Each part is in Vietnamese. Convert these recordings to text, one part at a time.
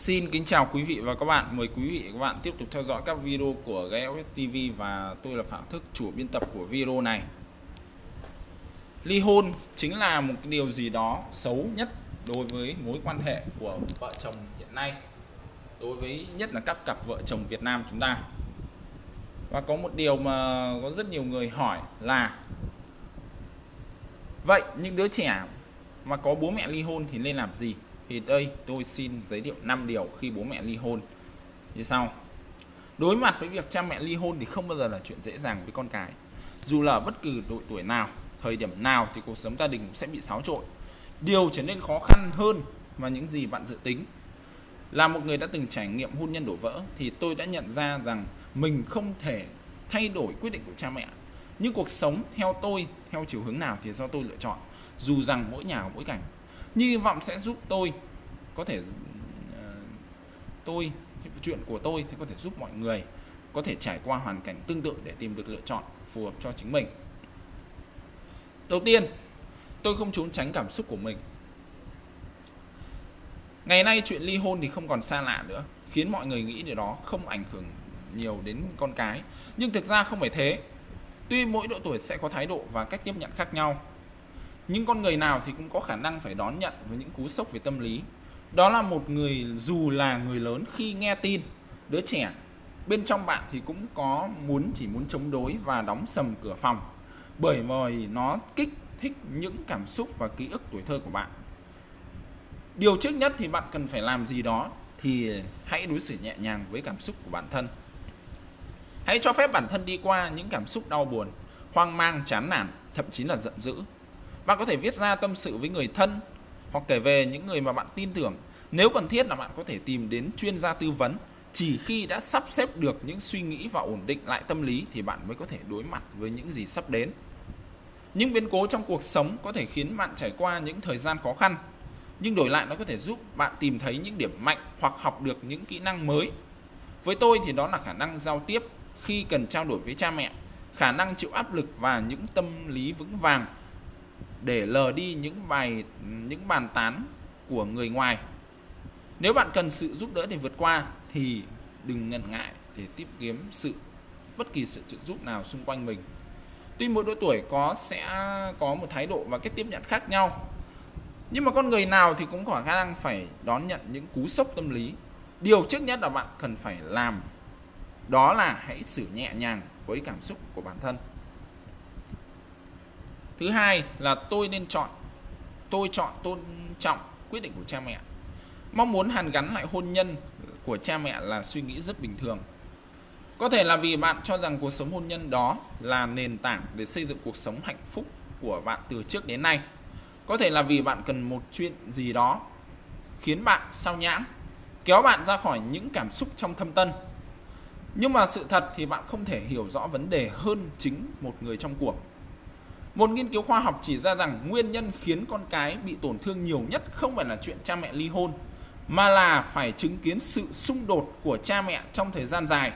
Xin kính chào quý vị và các bạn. Mời quý vị và các bạn tiếp tục theo dõi các video của GFS TV và tôi là Phạm Thức, chủ biên tập của video này. Ly hôn chính là một điều gì đó xấu nhất đối với mối quan hệ của vợ chồng hiện nay. Đối với nhất là các cặp vợ chồng Việt Nam chúng ta. Và có một điều mà có rất nhiều người hỏi là Vậy những đứa trẻ mà có bố mẹ ly hôn thì nên làm gì? Thì đây, tôi xin giới thiệu 5 điều khi bố mẹ ly hôn. Như sau. Đối mặt với việc cha mẹ ly hôn thì không bao giờ là chuyện dễ dàng với con cái. Dù là bất cứ độ tuổi nào, thời điểm nào thì cuộc sống gia đình sẽ bị xáo trộn. Điều trở nên khó khăn hơn và những gì bạn dự tính. Là một người đã từng trải nghiệm hôn nhân đổ vỡ thì tôi đã nhận ra rằng mình không thể thay đổi quyết định của cha mẹ. Nhưng cuộc sống theo tôi, theo chiều hướng nào thì do tôi lựa chọn. Dù rằng mỗi nhà mỗi cảnh hy vọng sẽ giúp tôi, có thể ờ, tôi, chuyện của tôi thì có thể giúp mọi người, có thể trải qua hoàn cảnh tương tự để tìm được lựa chọn phù hợp cho chính mình. Đầu tiên, tôi không trốn tránh cảm xúc của mình. Ngày nay chuyện ly hôn thì không còn xa lạ nữa, khiến mọi người nghĩ điều đó không ảnh hưởng nhiều đến con cái. Nhưng thực ra không phải thế. Tuy mỗi độ tuổi sẽ có thái độ và cách tiếp nhận khác nhau nhưng con người nào thì cũng có khả năng phải đón nhận với những cú sốc về tâm lý. Đó là một người, dù là người lớn khi nghe tin, đứa trẻ bên trong bạn thì cũng có muốn, chỉ muốn chống đối và đóng sầm cửa phòng, bởi vì nó kích thích những cảm xúc và ký ức tuổi thơ của bạn. Điều trước nhất thì bạn cần phải làm gì đó thì hãy đối xử nhẹ nhàng với cảm xúc của bản thân. Hãy cho phép bản thân đi qua những cảm xúc đau buồn, hoang mang, chán nản, thậm chí là giận dữ bạn có thể viết ra tâm sự với người thân hoặc kể về những người mà bạn tin tưởng. Nếu cần thiết là bạn có thể tìm đến chuyên gia tư vấn. Chỉ khi đã sắp xếp được những suy nghĩ và ổn định lại tâm lý thì bạn mới có thể đối mặt với những gì sắp đến. Những biến cố trong cuộc sống có thể khiến bạn trải qua những thời gian khó khăn, nhưng đổi lại nó có thể giúp bạn tìm thấy những điểm mạnh hoặc học được những kỹ năng mới. Với tôi thì đó là khả năng giao tiếp khi cần trao đổi với cha mẹ, khả năng chịu áp lực và những tâm lý vững vàng để lờ đi những bài, những bàn tán của người ngoài. Nếu bạn cần sự giúp đỡ để vượt qua thì đừng ngần ngại để tiếp kiếm sự, bất kỳ sự trợ giúp nào xung quanh mình. Tuy mỗi độ tuổi có sẽ có một thái độ và cách tiếp nhận khác nhau, nhưng mà con người nào thì cũng có khả năng phải đón nhận những cú sốc tâm lý. Điều trước nhất là bạn cần phải làm, đó là hãy xử nhẹ nhàng với cảm xúc của bản thân thứ hai là tôi nên chọn, tôi chọn tôn trọng quyết định của cha mẹ. Mong muốn hàn gắn lại hôn nhân của cha mẹ là suy nghĩ rất bình thường. Có thể là vì bạn cho rằng cuộc sống hôn nhân đó là nền tảng để xây dựng cuộc sống hạnh phúc của bạn từ trước đến nay. Có thể là vì bạn cần một chuyện gì đó khiến bạn sao nhãng, kéo bạn ra khỏi những cảm xúc trong thâm tân nhưng mà sự thật thì bạn không thể hiểu rõ vấn đề hơn chính một người trong cuộc một nghiên cứu khoa học chỉ ra rằng nguyên nhân khiến con cái bị tổn thương nhiều nhất không phải là chuyện cha mẹ ly hôn mà là phải chứng kiến sự xung đột của cha mẹ trong thời gian dài.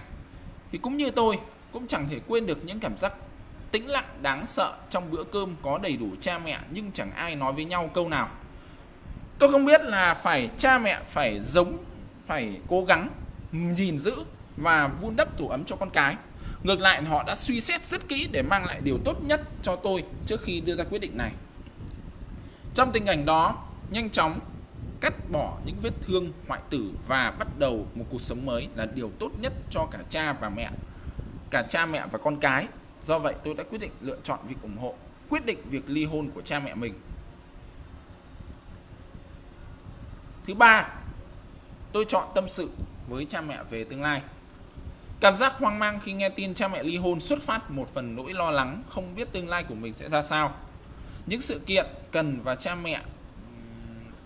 Thì cũng như tôi cũng chẳng thể quên được những cảm giác tĩnh lặng đáng sợ trong bữa cơm có đầy đủ cha mẹ nhưng chẳng ai nói với nhau câu nào. Tôi không biết là phải cha mẹ phải giống, phải cố gắng nhìn giữ và vun đắp tổ ấm cho con cái Ngược lại họ đã suy xét rất kỹ để mang lại điều tốt nhất cho tôi trước khi đưa ra quyết định này. Trong tình cảnh đó, nhanh chóng cắt bỏ những vết thương hoại tử và bắt đầu một cuộc sống mới là điều tốt nhất cho cả cha và mẹ, cả cha mẹ và con cái. Do vậy tôi đã quyết định lựa chọn việc ủng hộ, quyết định việc ly hôn của cha mẹ mình. Thứ ba, tôi chọn tâm sự với cha mẹ về tương lai. Cảm giác hoang mang khi nghe tin cha mẹ ly hôn xuất phát một phần nỗi lo lắng không biết tương lai của mình sẽ ra sao. Những sự kiện cần và cha mẹ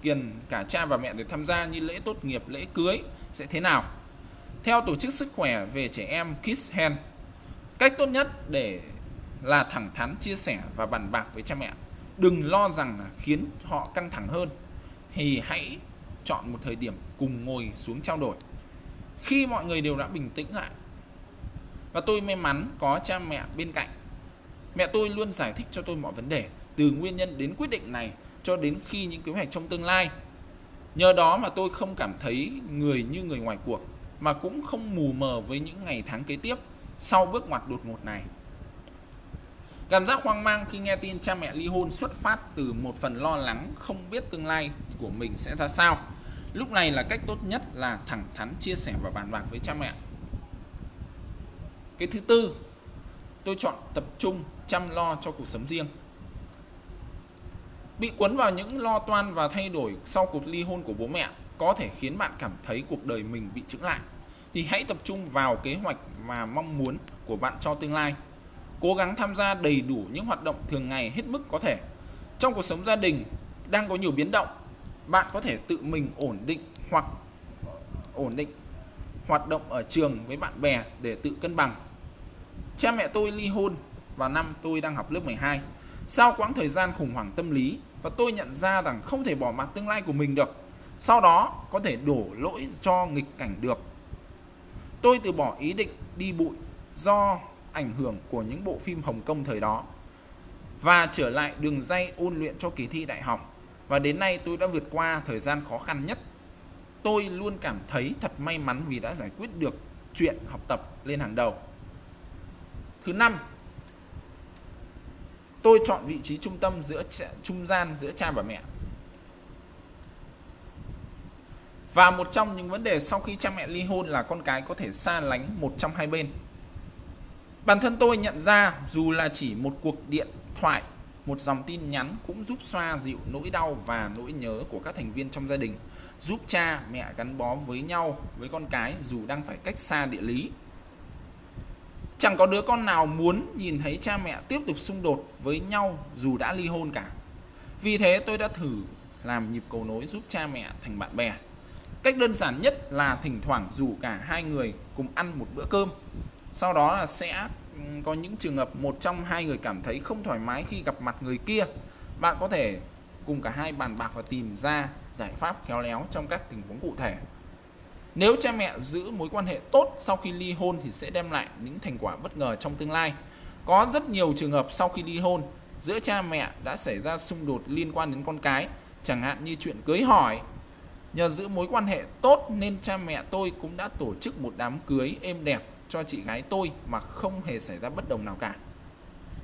kiền cả cha và mẹ để tham gia như lễ tốt nghiệp, lễ cưới sẽ thế nào. Theo Tổ chức Sức khỏe về trẻ em Kids Hand, cách tốt nhất để là thẳng thắn chia sẻ và bàn bạc với cha mẹ. Đừng lo rằng khiến họ căng thẳng hơn thì hãy chọn một thời điểm cùng ngồi xuống trao đổi. Khi mọi người đều đã bình tĩnh lại và tôi may mắn có cha mẹ bên cạnh mẹ tôi luôn giải thích cho tôi mọi vấn đề, từ nguyên nhân đến quyết định này, cho đến khi những kế hoạch trong tương lai Nhờ đó mà tôi không cảm thấy người như người ngoài cuộc, mà cũng không mù mờ với những ngày tháng kế tiếp sau bước ngoặt đột ngột này. Cảm giác hoang mang khi nghe tin cha mẹ ly hôn xuất phát từ một phần lo lắng không biết tương lai của mình sẽ ra sao. Lúc này là cách tốt nhất là thẳng thắn chia sẻ và bàn bạc với cha mẹ. Cái thứ tư, tôi chọn tập trung chăm lo cho cuộc sống riêng. Bị cuốn vào những lo toan và thay đổi sau cuộc ly hôn của bố mẹ có thể khiến bạn cảm thấy cuộc đời mình bị chững lại. Thì hãy tập trung vào kế hoạch và mong muốn của bạn cho tương lai. Cố gắng tham gia đầy đủ những hoạt động thường ngày hết mức có thể. Trong cuộc sống gia đình đang có nhiều biến động, bạn có thể tự mình ổn định hoặc ổn định hoạt động ở trường với bạn bè để tự cân bằng. Cha mẹ tôi ly hôn vào năm tôi đang học lớp 12. Sau quãng thời gian khủng hoảng tâm lý và tôi nhận ra rằng không thể bỏ mặc tương lai của mình được. Sau đó có thể đổ lỗi cho nghịch cảnh được. Tôi từ bỏ ý định đi bụi do ảnh hưởng của những bộ phim Hồng Kông thời đó và trở lại đường dây ôn luyện cho kỳ thi đại học. Và đến nay tôi đã vượt qua thời gian khó khăn nhất. Tôi luôn cảm thấy thật may mắn vì đã giải quyết được chuyện học tập lên hàng đầu. Thứ năm, tôi chọn vị trí trung tâm giữa trung gian giữa cha và mẹ. Và một trong những vấn đề sau khi cha mẹ ly hôn là con cái có thể xa lánh một trong hai bên. Bản thân tôi nhận ra dù là chỉ một cuộc điện thoại, một dòng tin nhắn cũng giúp xoa dịu nỗi đau và nỗi nhớ của các thành viên trong gia đình, giúp cha mẹ gắn bó với nhau với con cái dù đang phải cách xa địa lý. Chẳng có đứa con nào muốn nhìn thấy cha mẹ tiếp tục xung đột với nhau dù đã ly hôn cả. Vì thế tôi đã thử làm nhịp cầu nối giúp cha mẹ thành bạn bè. Cách đơn giản nhất là thỉnh thoảng rủ cả hai người cùng ăn một bữa cơm. Sau đó là sẽ có những trường hợp một trong hai người cảm thấy không thoải mái khi gặp mặt người kia. Bạn có thể cùng cả hai bàn bạc và tìm ra giải pháp khéo léo trong các tình huống cụ thể. Nếu cha mẹ giữ mối quan hệ tốt sau khi ly hôn thì sẽ đem lại những thành quả bất ngờ trong tương lai. Có rất nhiều trường hợp sau khi ly hôn, giữa cha mẹ đã xảy ra xung đột liên quan đến con cái, chẳng hạn như chuyện cưới hỏi. Nhờ giữ mối quan hệ tốt nên cha mẹ tôi cũng đã tổ chức một đám cưới êm đẹp cho chị gái tôi mà không hề xảy ra bất đồng nào cả.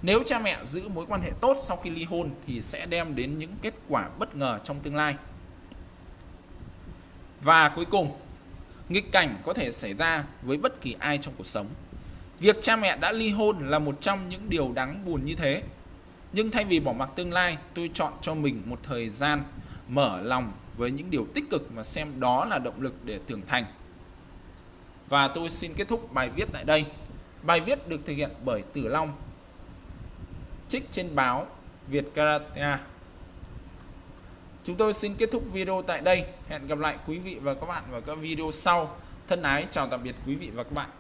Nếu cha mẹ giữ mối quan hệ tốt sau khi ly hôn thì sẽ đem đến những kết quả bất ngờ trong tương lai. Và cuối cùng, nghịch cảnh có thể xảy ra với bất kỳ ai trong cuộc sống. Việc cha mẹ đã ly hôn là một trong những điều đáng buồn như thế. Nhưng thay vì bỏ mặc tương lai, tôi chọn cho mình một thời gian mở lòng với những điều tích cực và xem đó là động lực để trưởng thành. Và tôi xin kết thúc bài viết tại đây. Bài viết được thực hiện bởi Tử Long, trích trên báo Việt Karate. Chúng tôi xin kết thúc video tại đây. Hẹn gặp lại quý vị và các bạn vào các video sau. Thân ái, chào tạm biệt quý vị và các bạn.